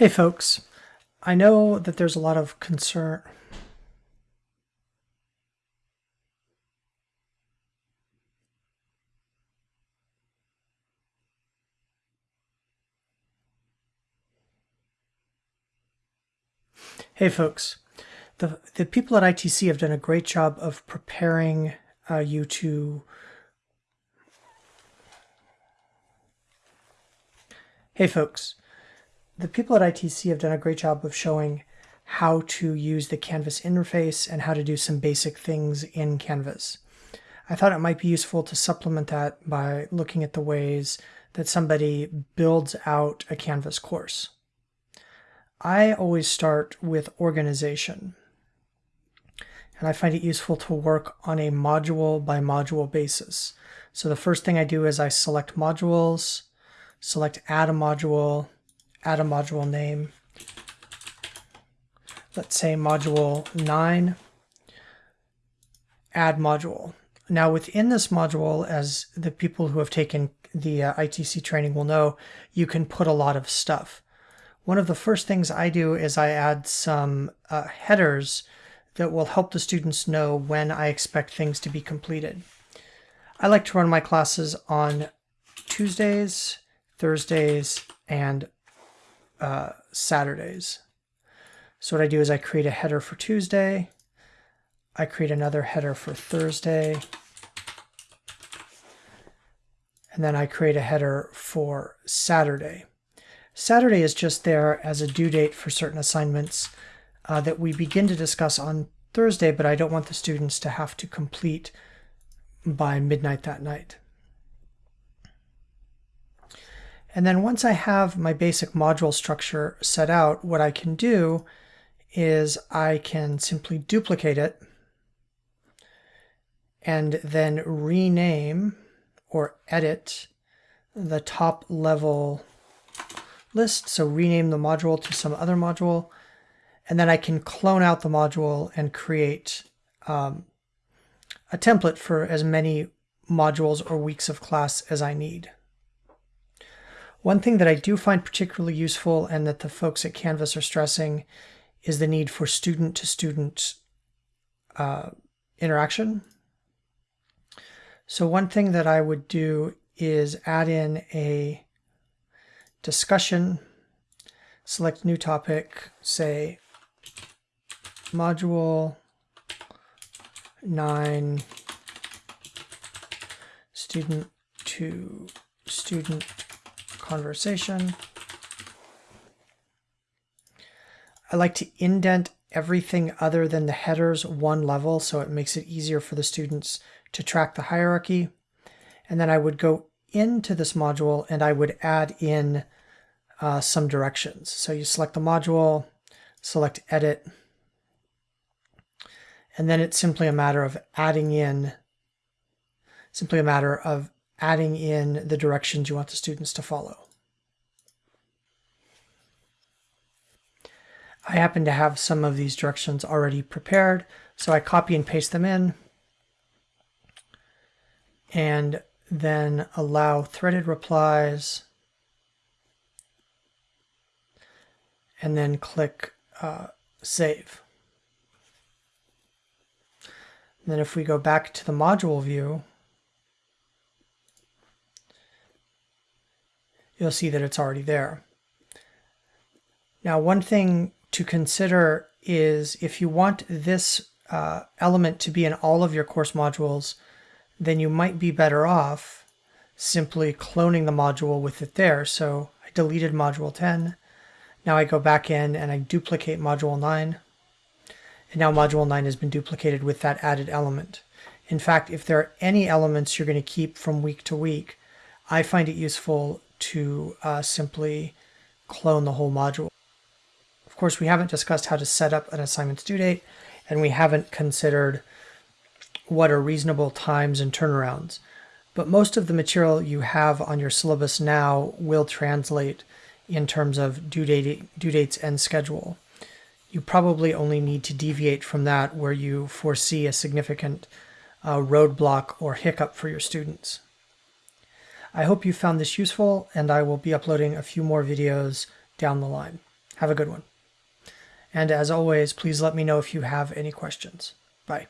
Hey folks, I know that there's a lot of concern. Hey folks, the, the people at ITC have done a great job of preparing uh, you to Hey folks, the people at ITC have done a great job of showing how to use the Canvas interface and how to do some basic things in Canvas. I thought it might be useful to supplement that by looking at the ways that somebody builds out a Canvas course. I always start with organization. And I find it useful to work on a module by module basis. So the first thing I do is I select modules, select add a module, add a module name. Let's say module 9, add module. Now within this module, as the people who have taken the uh, ITC training will know, you can put a lot of stuff. One of the first things I do is I add some uh, headers that will help the students know when I expect things to be completed. I like to run my classes on Tuesdays, Thursdays, and uh, Saturdays. So what I do is I create a header for Tuesday. I create another header for Thursday. And then I create a header for Saturday. Saturday is just there as a due date for certain assignments uh, that we begin to discuss on Thursday, but I don't want the students to have to complete by midnight that night. And then once I have my basic module structure set out, what I can do is I can simply duplicate it and then rename or edit the top level list. So rename the module to some other module. And then I can clone out the module and create um, a template for as many modules or weeks of class as I need. One thing that I do find particularly useful and that the folks at Canvas are stressing is the need for student-to-student uh, interaction. So one thing that I would do is add in a discussion, select new topic, say module 9 student to student conversation. I like to indent everything other than the headers one level so it makes it easier for the students to track the hierarchy. And then I would go into this module and I would add in uh, some directions. So you select the module, select edit, and then it's simply a matter of adding in, simply a matter of adding in the directions you want the students to follow. I happen to have some of these directions already prepared, so I copy and paste them in and then allow threaded replies and then click uh, save. And then if we go back to the module view, you'll see that it's already there. Now, one thing to consider is if you want this uh, element to be in all of your course modules, then you might be better off simply cloning the module with it there. So I deleted module 10. Now I go back in and I duplicate module 9. And now module 9 has been duplicated with that added element. In fact, if there are any elements you're going to keep from week to week, I find it useful to uh, simply clone the whole module. Of course, we haven't discussed how to set up an assignment's due date, and we haven't considered what are reasonable times and turnarounds. But most of the material you have on your syllabus now will translate in terms of due, date, due dates and schedule. You probably only need to deviate from that where you foresee a significant uh, roadblock or hiccup for your students. I hope you found this useful and I will be uploading a few more videos down the line. Have a good one. And as always, please let me know if you have any questions. Bye.